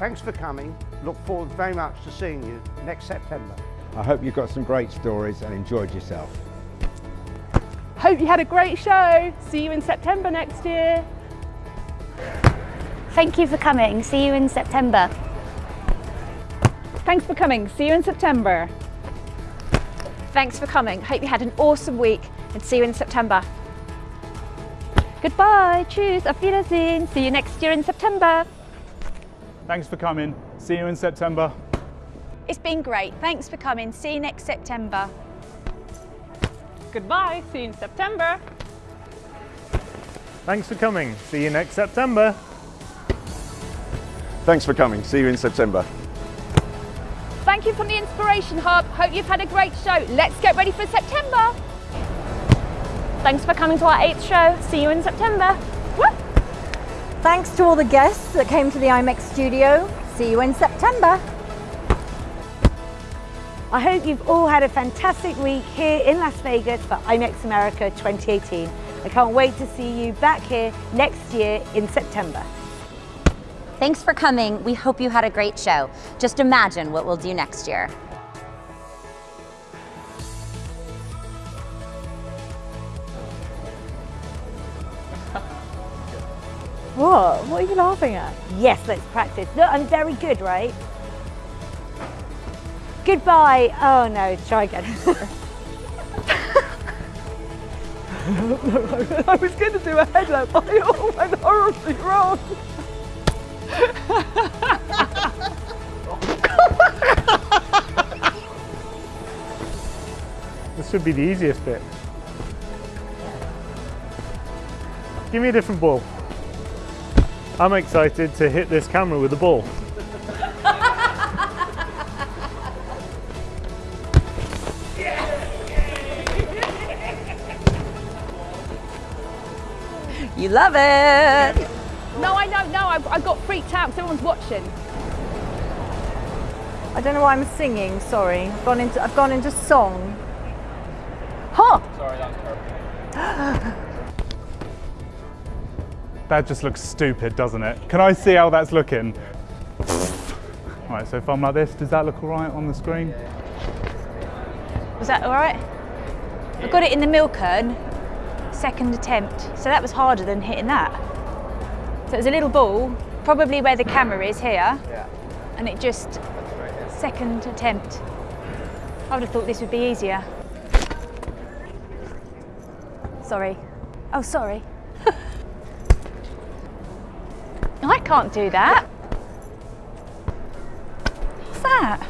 Thanks for coming. Look forward very much to seeing you next September. I hope you got some great stories and enjoyed yourself. Hope you had a great show. See you in September next year. Thank you for coming. See you in September. Thanks for coming. See you in September. Thanks for coming. Hope you had an awesome week and see you in September. Goodbye. Tschüss. Auf Wiedersehen. See you next year in September. Thanks for coming. See you in September. It's been great. Thanks for coming. See you next September. Goodbye. See you in September. Thanks for coming. See you next September. Thanks for coming. See you in September. Thank you from the Inspiration Hub. Hope you've had a great show. Let's get ready for September. Thanks for coming to our eighth show. See you in September. Thanks to all the guests that came to the IMEX studio. See you in September. I hope you've all had a fantastic week here in Las Vegas for IMEX America 2018. I can't wait to see you back here next year in September. Thanks for coming. We hope you had a great show. Just imagine what we'll do next year. What? What are you laughing at? Yes, let's practice. Look, I'm very good, right? Goodbye. Oh no, try again. I was going to do a headlamp, but I all went horribly wrong. This should be the easiest bit. Give me a different ball. I'm excited to hit this camera with the ball. You love it. No, I don't know. I, I got freaked out because everyone's watching. I don't know why I'm singing. Sorry, I've gone into I've gone into song. Huh? That just looks stupid, doesn't it? Can I see how that's looking? Right, so if I'm like this, does that look all right on the screen? Was that all right? I got it in the milk urn, second attempt. So that was harder than hitting that. So it was a little ball, probably where the camera is here. And it just, second attempt. I would have thought this would be easier. Sorry. Oh, sorry. I can't do that. What's that?